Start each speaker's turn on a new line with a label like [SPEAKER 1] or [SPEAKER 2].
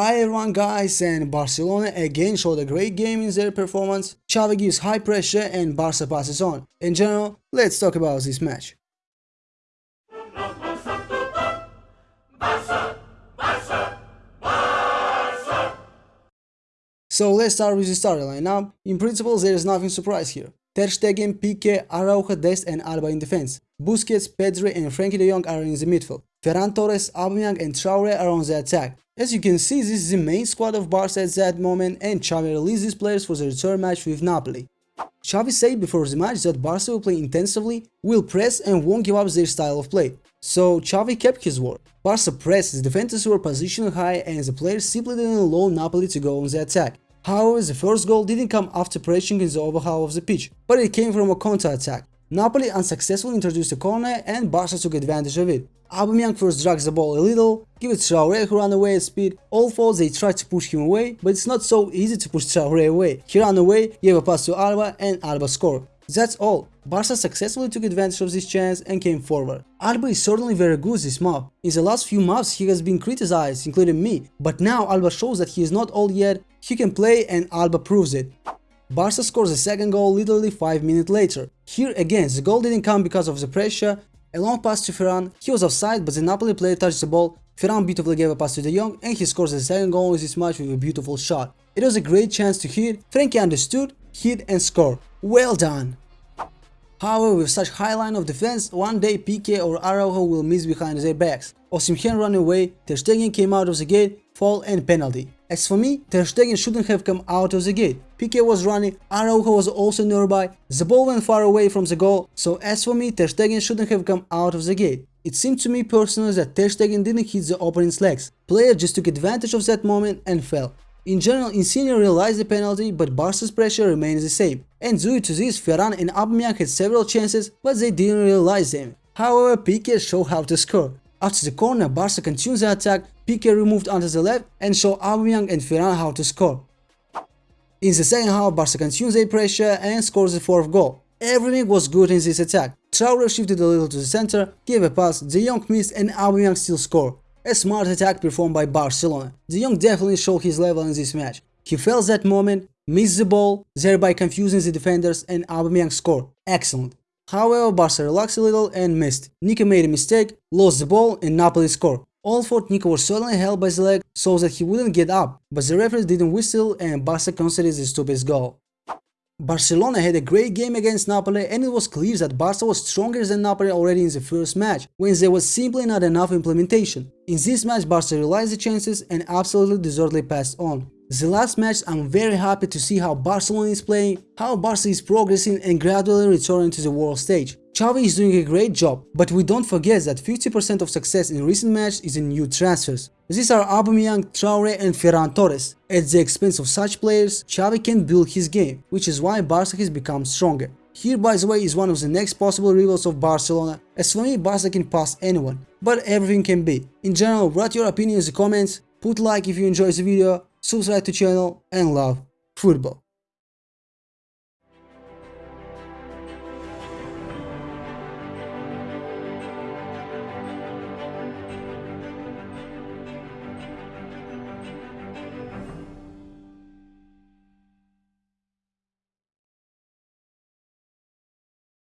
[SPEAKER 1] Hi everyone guys and Barcelona again showed a great game in their performance. Xavi gives high pressure and Barca passes on. In general, let's talk about this match. So let's start with the starting lineup. In principle, there is nothing surprise here. Ter Stegen, Pique, Araujo, Dest and Alba in defense. Busquets, Pedri and Frenkie de Jong are in the midfield. Ferran Torres, Aubameyang and Traore are on the attack. As you can see, this is the main squad of Barca at that moment and Xavi released these players for the return match with Napoli. Xavi said before the match that Barca will play intensively, will press and won't give up their style of play. So Xavi kept his word. Barca pressed, the defenders were positioned high and the players simply didn't allow Napoli to go on the attack. However, the first goal didn't come after pressing in the over half of the pitch, but it came from a counter-attack. Napoli unsuccessfully introduced a corner and Barca took advantage of it. Aubameyang first drags the ball a little, give it to Traore who ran away at speed, all four they tried to push him away, but it's not so easy to push Traore away. He ran away, gave a pass to Alba and Alba scored. That's all. Barca successfully took advantage of this chance and came forward. Alba is certainly very good this map. In the last few maps he has been criticized, including me, but now Alba shows that he is not old yet, he can play and Alba proves it. Barca scores the second goal literally 5 minutes later. Here again, the goal didn't come because of the pressure, a long pass to Ferran, he was offside but the Napoli player touched the ball, Ferran beautifully gave a pass to De Jong and he scores the second goal in this match with a beautiful shot. It was a great chance to hit, Frenkie understood, hit and score. Well done! However, with such high line of defense, one day Pique or Araujo will miss behind their backs. Osimhen ran away, Ter Stegen came out of the gate, fall and penalty. As for me, Ter Stegen shouldn't have come out of the gate. Pique was running, Araujo was also nearby, the ball went far away from the goal, so as for me, Ter Stegen shouldn't have come out of the gate. It seemed to me personally that Ter Stegen didn't hit the opponent's legs. Player just took advantage of that moment and fell. In general, Insigne realized the penalty, but Barca's pressure remained the same. And due to this, Ferran and Aubameyang had several chances, but they didn't realize them. However, Pique showed how to score. After the corner, Barca continued the attack, Pique removed onto the left and showed Aubameyang and Ferran how to score. In the second half, Barca continued their pressure and scores the fourth goal. Everything was good in this attack. Traore shifted a little to the center, gave a pass, De Jong missed and Aubameyang still scored. A smart attack performed by Barcelona. De Jong definitely showed his level in this match. He felt that moment, missed the ball, thereby confusing the defenders and Aubameyang scored. Excellent. However, Barca relaxed a little and missed. Nico made a mistake, lost the ball and Napoli scored. All thought Nico was suddenly held by the leg so that he wouldn't get up, but the referee didn't whistle and Barca considered the stupid goal. Barcelona had a great game against Napoli and it was clear that Barca was stronger than Napoli already in the first match, when there was simply not enough implementation. In this match Barca realized the chances and absolutely deservedly passed on. The last match I'm very happy to see how Barcelona is playing, how Barca is progressing and gradually returning to the world stage. Xavi is doing a great job, but we don't forget that 50% of success in recent matches is in new transfers. These are Aubameyang, Traore and Ferran Torres. At the expense of such players, Xavi can build his game, which is why Barca has become stronger. Here by the way is one of the next possible rivals of Barcelona, as for me Barca can pass anyone, but everything can be. In general, write your opinions in the comments, put like if you enjoy the video, subscribe to channel and love football.